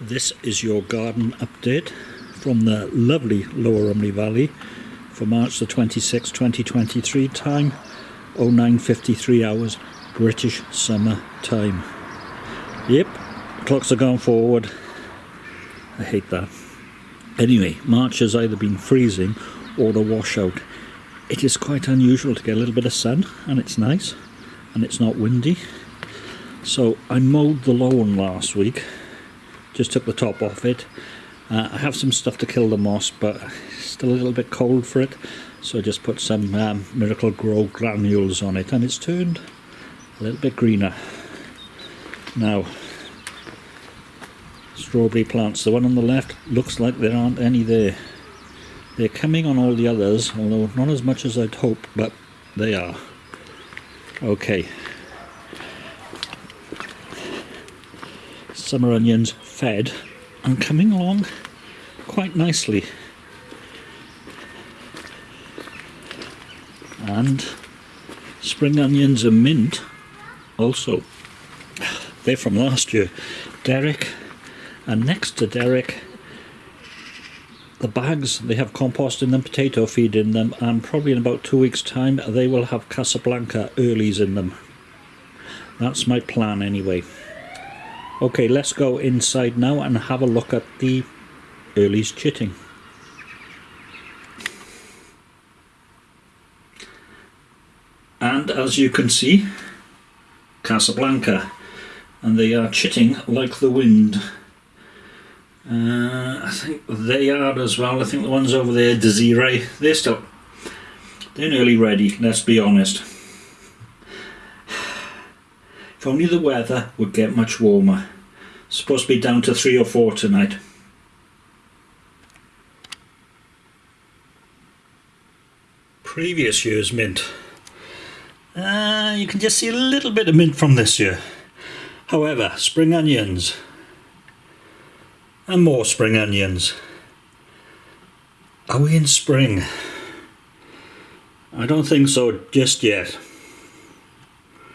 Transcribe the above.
This is your garden update from the lovely Lower Rhymney Valley for March the 26th, 2023 time 0953 hours British summer time. Yep, clocks are going forward. I hate that. Anyway, March has either been freezing or a washout. It is quite unusual to get a little bit of sun and it's nice and it's not windy. So I mowed the lawn last week just took the top off it. Uh, I have some stuff to kill the moss but still a little bit cold for it. So I just put some um, Miracle-Gro granules on it and it's turned a little bit greener. Now strawberry plants the one on the left looks like there aren't any there. They're coming on all the others although not as much as I'd hope but they are. Okay summer onions fed and coming along quite nicely. And spring onions and mint also. They're from last year. Derek and next to Derek the bags they have compost in them potato feed in them and probably in about two weeks time they will have Casablanca earlies in them that's my plan anyway Okay, let's go inside now and have a look at the earlies chitting. And as you can see, Casablanca, and they are chitting like the wind. Uh, I think they are as well. I think the ones over there, Desiree, they're still, they're nearly ready, let's be honest. Only the weather would get much warmer. Supposed to be down to three or four tonight. Previous year's mint. Uh, you can just see a little bit of mint from this year. However, spring onions. And more spring onions. Are we in spring? I don't think so just yet.